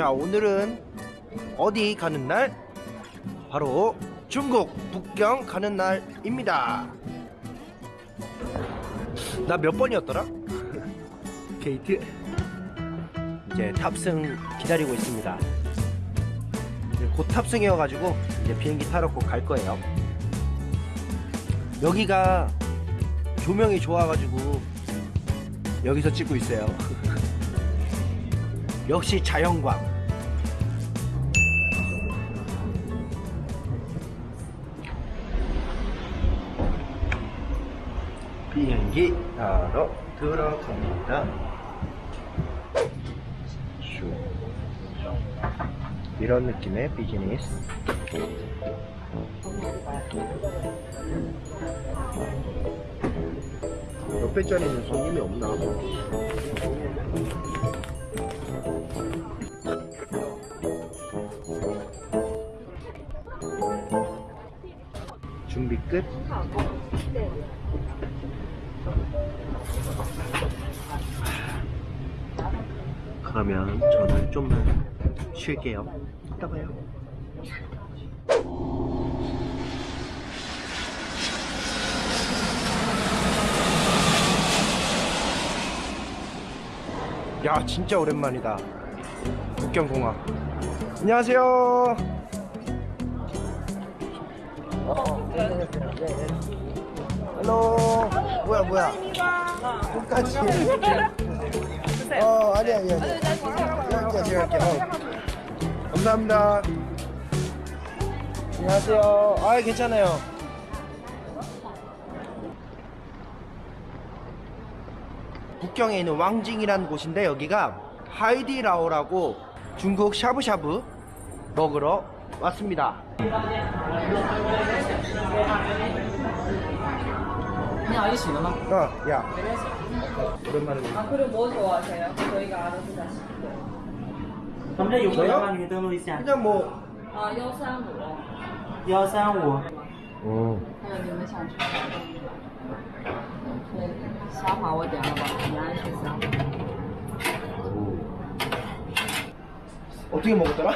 자 오늘은 어디 가는 날? 바로 중국 북경 가는 날입니다 나 몇 번이었더라? 게이트 이제 탑승 기다리고 있습니다 이제 곧 탑승이어가지고 이제 비행기 타러 곧 갈 거예요 여기가 조명이 좋아가지고 여기서 찍고 있어요 역시 자연광. 비행기 타러 들어갑니다. 슈. 이런 느낌의 비즈니스. 몇 배짜리는 손님이 없나 준비 끝? 그러면 저는 좀만 쉴게요. 이따 봐요 야 진짜 오랜만이다. 북경공항. 안녕하세요. Hello. 뭐야 뭐야? 끝까지. 어 아니 아니 아니. 제가 어. 감사합니다. 안녕하세요. 아 괜찮아요 북경에 있는 왕징이라는 곳인데 여기가 하이디라오라고 중국 샤브샤브 먹으러 왔습니다 아저씨는 막? 어, 야 오랜만에 아 그리고 뭐 좋아하세요? 저희가 알아서 다 시키고 저요? 그냥 뭐 아, 135 135 어. 还有你们想吃的。虾滑我点了吧，你爱吃虾滑。哦。어떻게 먹었더라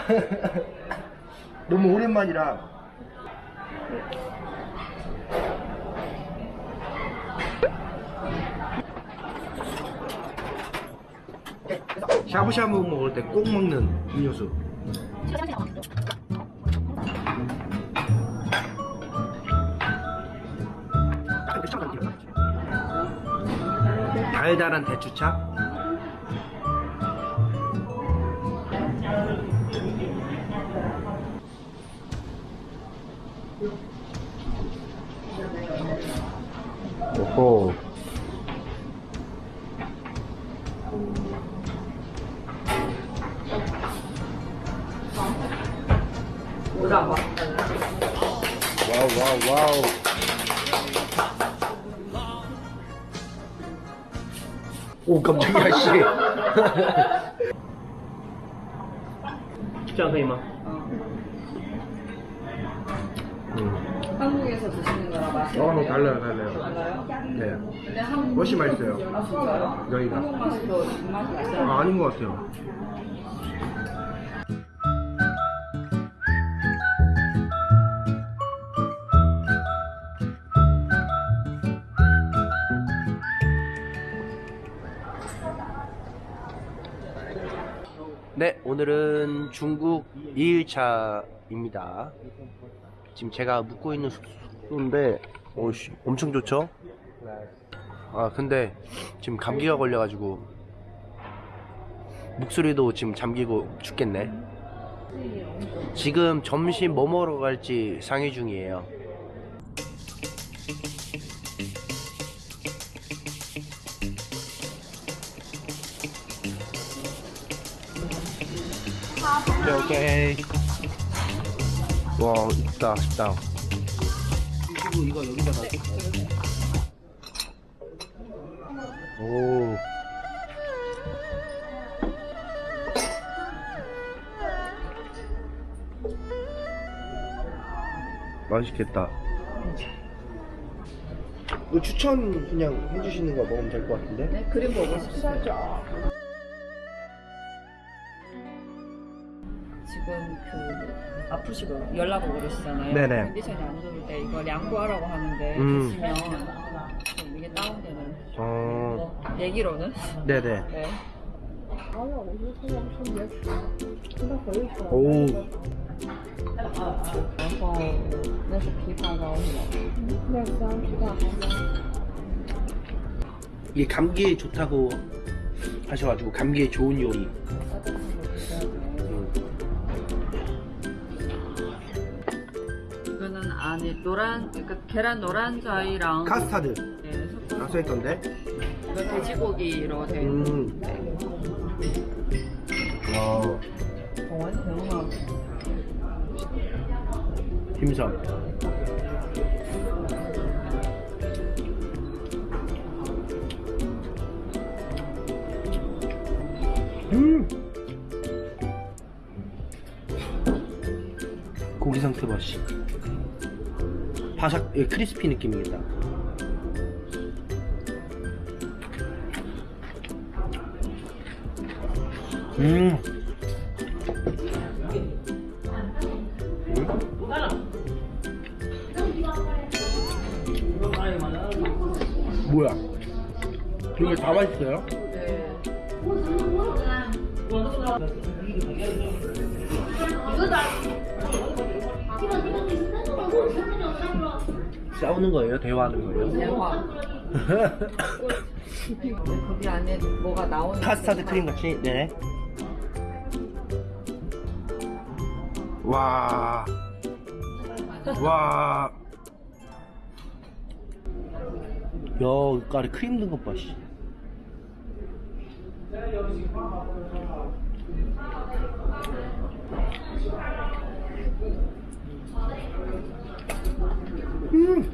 너무 오랜만이라 샤브샤브 먹을 때 꼭 먹는 음료수 달달한 대추차? 오호. 와우 와우 와우 오 깜짝이야 씨. 쉽지 않더니만 음. 한국에서 드시는 거랑 맛이 어 뭐 달라요 달라요. 달라요? 네. 근데 한국 훨씬 맛있어요? 아 진짜요? 여기가. 한국 맛이 더 맛이 아, 아닌 것 같아요. 네, 오늘은 중국 2일차입니다. 지금 제가 묵고 있는 숙소인데, 오씨, 엄청 좋죠? 아, 근데 지금 감기가 걸려가지고, 목소리도 지금 잠기고 죽겠네. 지금 점심 뭐 먹으러 갈지 상의 중이에요. 오케이, 오케이. 와, 있다, 식당. 이거, 이거 여기다가. 오. 맛있겠다. 이거 추천 그냥 해주시는 거 먹으면 될 것 같은데? 네, 그림 보고 싶으시죠? 지금 그 아프시고 연락 오고 그러시잖아요. 네네. 컨디션이 안 좋을 때 이거 양보하라고 하는데 음. 드시면 좀 이게 다운되는 어, 뭐 얘기로는 네네. 네. 오, 然后那是枇杷膏是吧？ 이게 감기에 좋다고 하셔가지고 감기에 좋은 요리. 안에 노란 그러니까 계란 노란 자이랑 카스타드. 네, 아, 써있던데? 돼지고기로 되어 음. 네. 와 완전 너무 김섬 음! 고기 상태 맛이. 바삭 예, 크리스피 느낌이겠다. 음. 뭐야? 이거 다 맛있어요? 네. 싸우는 거예요? 대화하는 거예요? 대화. 거기 안에 뭐가 나오는 카스타드 크림 같이 네. 와. 와. 야, 이 아래 크림 든 것 봐, 씨. 음!